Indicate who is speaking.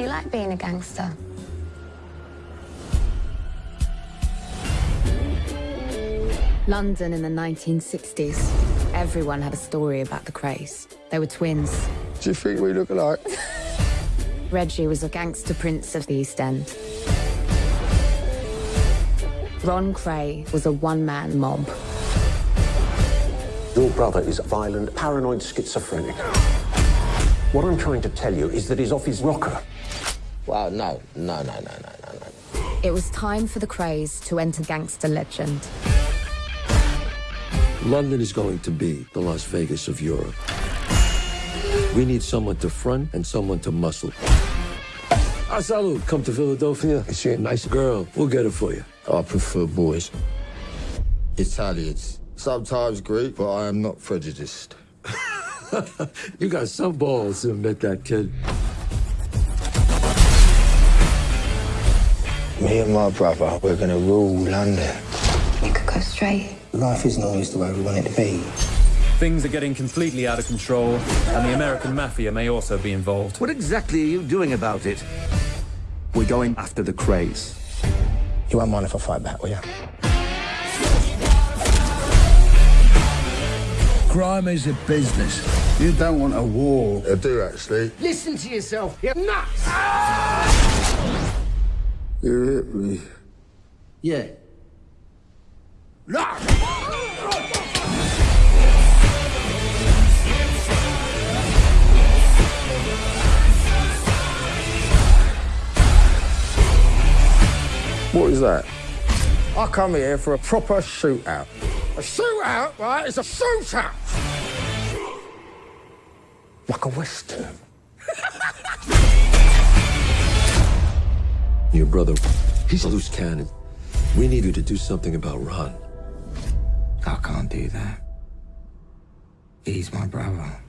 Speaker 1: Do you like being a gangster?
Speaker 2: London in the 1960s. Everyone had a story about the Krays. They were twins.
Speaker 3: Do you think we look alike?
Speaker 2: Reggie was a gangster prince of the East End. Ron Kray was a one-man mob.
Speaker 4: Your brother is a violent, paranoid schizophrenic. What I'm trying to tell you is that he's off his rocker.
Speaker 5: Well, no, no, no, no, no, no, no.
Speaker 2: It was time for the Krays to enter gangster legend.
Speaker 6: London is going to be the Las Vegas of Europe. We need someone to front and someone to muscle. Ah, salute. Come to Philadelphia.
Speaker 3: Is she a nice
Speaker 6: Girl, we'll get it for you.
Speaker 3: I prefer boys. Italians. Sometimes Greek, but I am not prejudiced.
Speaker 6: You got some balls to admit that, kid.
Speaker 3: Me and my brother, we're gonna rule London.
Speaker 1: You could go straight.
Speaker 3: Life isn't always the way we want it to be.
Speaker 7: Things are getting completely out of control, and the American mafia may also be involved.
Speaker 8: What exactly are you doing about it? We're going after the Krays.
Speaker 3: You won't mind if I fight back, will you?
Speaker 9: Crime is a business. You don't want a war.
Speaker 3: I do, actually.
Speaker 8: Listen to yourself, you're nuts!
Speaker 3: You hit me.
Speaker 8: Yeah.
Speaker 3: What is that? I come here for a proper shootout. A shootout, right? It's a shootout! Like a western.
Speaker 6: Your brother, he's a loose cannon. We need you to do something about Ron.
Speaker 3: I can't do that. He's my brother.